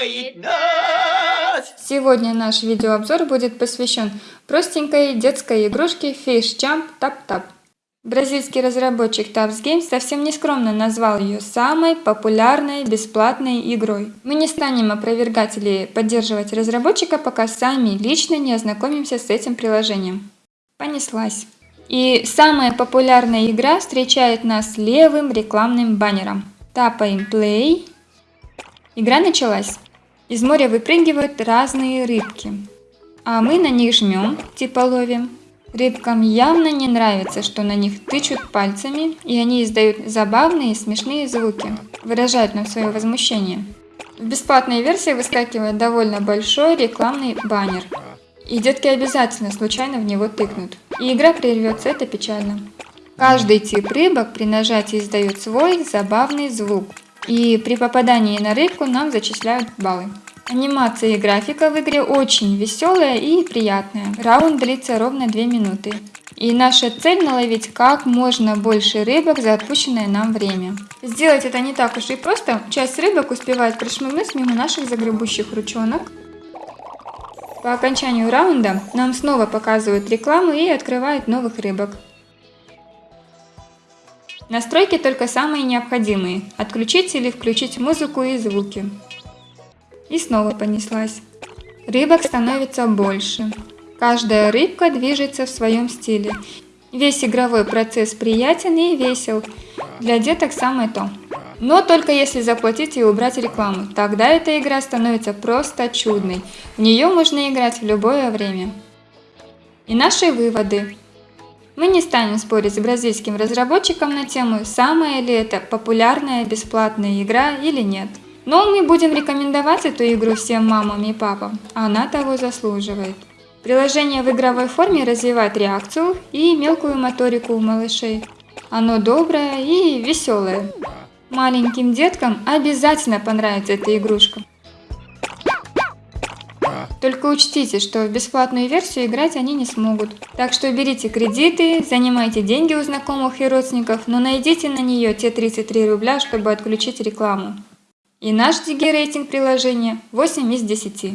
радует нас. Сегодня наш видеообзор будет посвящен простенькой детской игрушке Fish Jump Tap Tap. Бразильский разработчик Taps Games совсем нескромно назвал ее самой популярной бесплатной игрой. Мы не станем опровергать или поддерживать разработчика, пока сами лично не ознакомимся с этим приложением. Понеслась. И самая популярная игра встречает нас левым рекламным баннером. Тапаем Play. Игра началась. Из моря выпрыгивают разные рыбки. А мы на них жмем, типа ловим. Рыбкам явно не нравится, что на них тычут пальцами, и они издают забавные и смешные звуки, выражают нам свое возмущение. В бесплатной версии выскакивает довольно большой рекламный баннер, и детки обязательно случайно в него тыкнут, и игра прервется, это печально. Каждый тип рыбок при нажатии издает свой забавный звук, и при попадании на рыбку нам зачисляют баллы. Анимация и графика в игре очень веселая и приятная. Раунд длится ровно 2 минуты. И наша цель наловить как можно больше рыбок за отпущенное нам время. Сделать это не так уж и просто. Часть рыбок успевает прошмыгнуть мимо наших загребущих ручонок. По окончанию раунда нам снова показывают рекламу и открывают новых рыбок. Настройки только самые необходимые. Отключить или включить музыку и звуки. И снова понеслась. Рыбок становится больше. Каждая рыбка движется в своем стиле. Весь игровой процесс приятен и весел. Для деток самое то. Но только если заплатить и убрать рекламу. Тогда эта игра становится просто чудной. В нее можно играть в любое время. И наши выводы. Мы не станем спорить с бразильским разработчиком на тему, самая ли это популярная бесплатная игра или нет. Но мы будем рекомендовать эту игру всем мамам и папам, она того заслуживает. Приложение в игровой форме развивает реакцию и мелкую моторику у малышей. Оно доброе и веселое. Маленьким деткам обязательно понравится эта игрушка. Только учтите, что в бесплатную версию играть они не смогут. Так что берите кредиты, занимайте деньги у знакомых и родственников, но найдите на нее те 33 рубля, чтобы отключить рекламу. И наш DG рейтинг приложения 8 из 10.